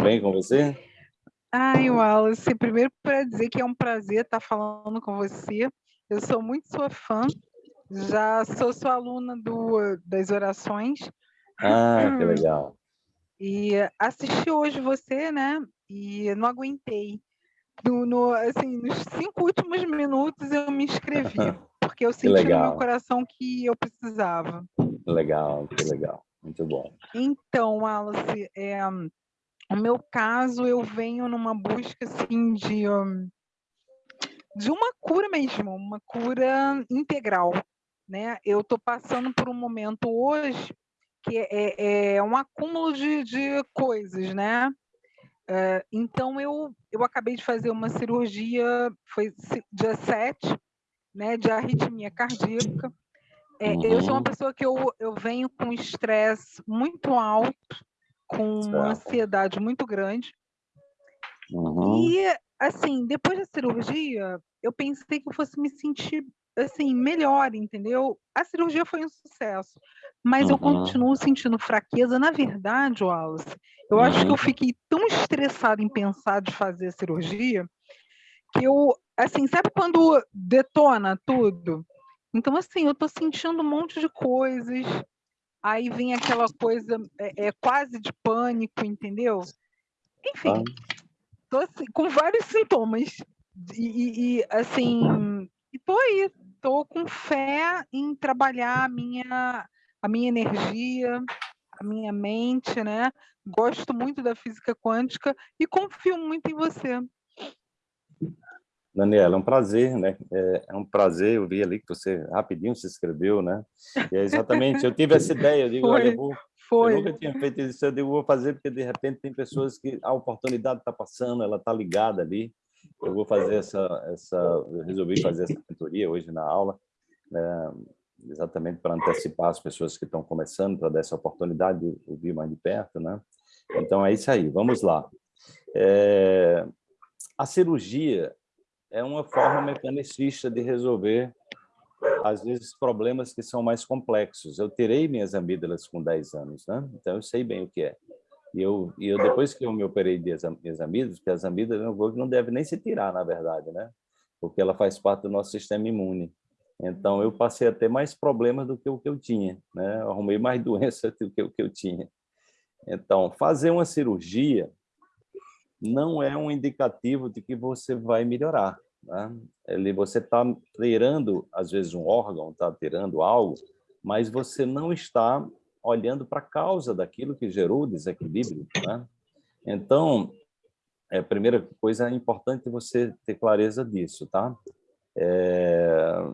Tudo bem com você? Ai, Wallace, primeiro para dizer que é um prazer estar falando com você. Eu sou muito sua fã, já sou sua aluna do, das orações. Ah, que legal. E assisti hoje você, né? E não aguentei. No, no, assim, nos cinco últimos minutos eu me inscrevi, porque eu senti no meu coração que eu precisava. Legal, que legal. Muito bom. Então, Wallace, é, o meu caso, eu venho numa busca assim, de, de uma cura mesmo, uma cura integral. Né? Eu estou passando por um momento hoje que é, é, é um acúmulo de, de coisas, né? É, então, eu, eu acabei de fazer uma cirurgia, foi dia 7, né, de arritmia cardíaca. É. Eu sou uma uhum. pessoa que eu, eu venho com estresse muito alto, com certo. uma ansiedade muito grande. Uhum. E, assim, depois da cirurgia, eu pensei que eu fosse me sentir assim melhor, entendeu? A cirurgia foi um sucesso, mas uhum. eu continuo sentindo fraqueza. Na verdade, Wallace, eu uhum. acho que eu uhum. fiquei tão estressada em pensar de fazer a cirurgia que eu, assim, sabe quando detona tudo? Então, assim, eu estou sentindo um monte de coisas, aí vem aquela coisa é, é quase de pânico, entendeu? Enfim, tô assim, com vários sintomas. E, e, e assim, estou aí, estou com fé em trabalhar a minha, a minha energia, a minha mente, né? Gosto muito da física quântica e confio muito em você. Daniela, é um prazer, né? É, é, um prazer, eu vi ali que você rapidinho se inscreveu, né? E é exatamente, eu tive essa ideia, eu digo, foi, olha, eu, vou, foi. eu nunca tinha feito isso, eu digo, vou fazer porque de repente tem pessoas que a oportunidade está passando, ela está ligada ali, eu vou fazer essa, essa, eu resolvi fazer essa mentoria hoje na aula, né? exatamente para antecipar as pessoas que estão começando, para dar essa oportunidade de ouvir mais de perto, né? Então é isso aí, vamos lá. É, a cirurgia é uma forma mecanicista de resolver, às vezes, problemas que são mais complexos. Eu tirei minhas amígdalas com 10 anos, né? então eu sei bem o que é. E eu, e eu depois que eu me operei das minhas amígdalas, porque as amígdalas não deve nem se tirar, na verdade, né? porque ela faz parte do nosso sistema imune. Então, eu passei a ter mais problemas do que o que eu tinha, né? Eu arrumei mais doenças do que o que eu tinha. Então, fazer uma cirurgia não é um indicativo de que você vai melhorar. Né? Ele, você está tirando, às vezes, um órgão, está tirando algo, mas você não está olhando para a causa daquilo que gerou o desequilíbrio. Né? Então, é, a primeira coisa é importante você ter clareza disso. Tá? É...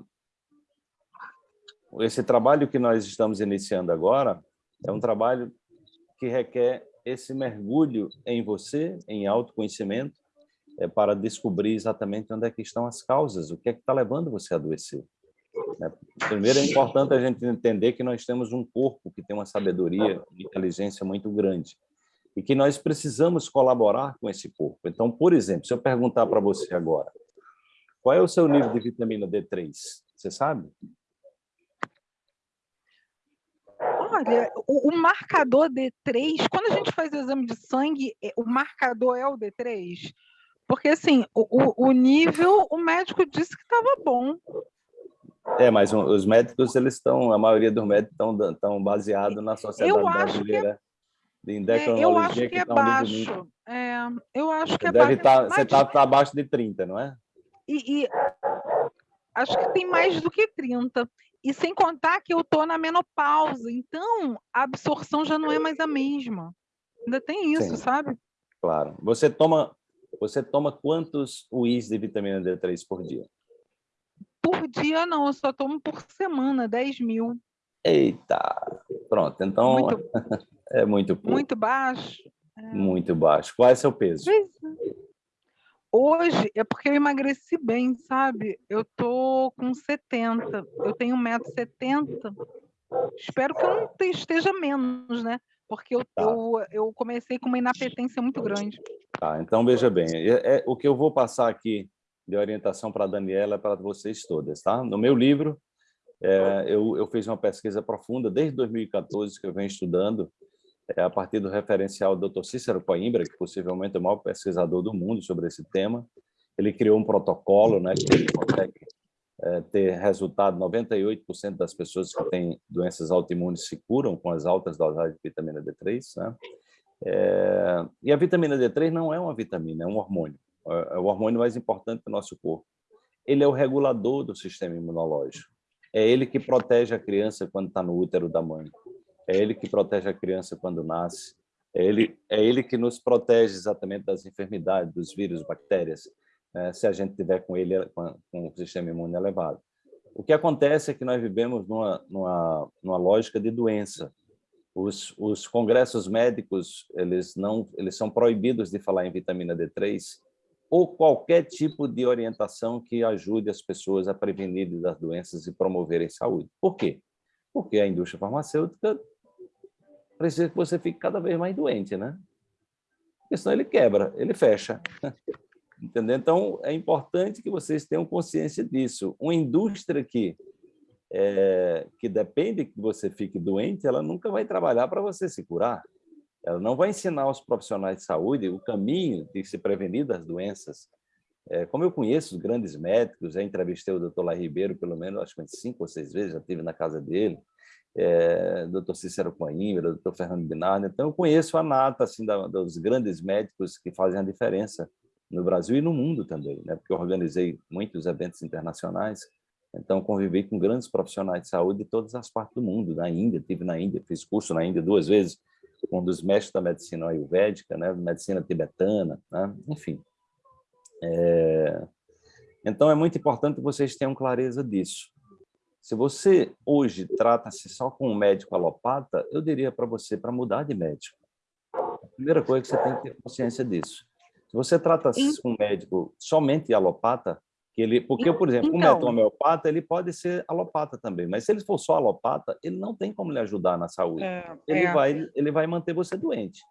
Esse trabalho que nós estamos iniciando agora é um trabalho que requer esse mergulho em você, em autoconhecimento, é, para descobrir exatamente onde é que estão as causas, o que é que está levando você a adoecer. Né? Primeiro, é importante a gente entender que nós temos um corpo que tem uma sabedoria e inteligência muito grande e que nós precisamos colaborar com esse corpo. Então, por exemplo, se eu perguntar para você agora, qual é o seu nível de vitamina D3? Você sabe? Olha, o, o, marcador D3, quando a gente faz o exame de sangue, é, o marcador é o D3? Porque, assim, o, o nível, o médico disse que estava bom. É, mas os médicos, eles estão, a maioria dos médicos estão, estão baseados na sociedade acho brasileira é, de endocrinologia. É, eu acho que, que é baixo. É, eu acho que é deve baixo. Tá, você está tá abaixo de 30, não é? E, e, acho que tem mais do que 30. E sem contar que eu estou na menopausa, então a absorção já não é mais a mesma. Ainda tem isso, Sim, sabe? Claro. Você toma, você toma quantos UIs de vitamina D3 por dia? Por dia não, eu só tomo por semana, 10 mil. Eita! Pronto, então muito, é muito pouco. Muito baixo. É. Muito baixo. Qual é o seu peso? Hoje é porque eu emagreci bem, sabe? Eu tô com 70, eu tenho 1,70m. Espero que eu não esteja menos, né? Porque eu, tá. eu, eu comecei com uma inapetência muito grande. Tá, então veja bem, é, é o que eu vou passar aqui de orientação para a Daniela é para vocês todas, tá? No meu livro, é, eu, eu fiz uma pesquisa profunda desde 2014 que eu venho estudando é a partir do referencial do Dr. Cícero Coimbra, que possivelmente é o maior pesquisador do mundo sobre esse tema. Ele criou um protocolo né, que consegue é, ter resultado, 98% das pessoas que têm doenças autoimunes se curam com as altas dosagens de vitamina D3. Né? É, e a vitamina D3 não é uma vitamina, é um hormônio. É, é o hormônio mais importante do nosso corpo. Ele é o regulador do sistema imunológico. É ele que protege a criança quando está no útero da mãe. É ele que protege a criança quando nasce. É ele, é ele que nos protege exatamente das enfermidades, dos vírus, bactérias, né, se a gente tiver com ele com, com o sistema imune elevado. O que acontece é que nós vivemos numa, numa, numa lógica de doença. Os, os congressos médicos eles não eles são proibidos de falar em vitamina D3 ou qualquer tipo de orientação que ajude as pessoas a prevenir das doenças e promoverem saúde. Por quê? Porque a indústria farmacêutica precisa que você fique cada vez mais doente, né? Porque senão ele quebra, ele fecha. Entendeu? Então, é importante que vocês tenham consciência disso. Uma indústria que, é, que depende que você fique doente, ela nunca vai trabalhar para você se curar. Ela não vai ensinar aos profissionais de saúde o caminho de se prevenir das doenças. É, como eu conheço os grandes médicos, já entrevistei o doutor Lai Ribeiro, pelo menos, acho que cinco ou seis vezes, já estive na casa dele, é, doutor Cícero Coimbra, doutor Fernando Binardi, então eu conheço a nata assim, da, dos grandes médicos que fazem a diferença no Brasil e no mundo também, né? porque eu organizei muitos eventos internacionais, então convivi com grandes profissionais de saúde de todas as partes do mundo, na Índia, tive na Índia, fiz curso na Índia duas vezes, um dos mestres da medicina ayurvédica, né? medicina tibetana, né? enfim. É... Então é muito importante que vocês tenham clareza disso. Se você hoje trata-se só com um médico alopata, eu diria para você para mudar de médico. A primeira coisa é que você tem que ter consciência disso. Se você trata-se com um médico somente alopata, que ele, porque, por exemplo, então, um médico homeopata, ele pode ser alopata também, mas se ele for só alopata, ele não tem como lhe ajudar na saúde. É, ele, é. Vai, ele vai manter você doente.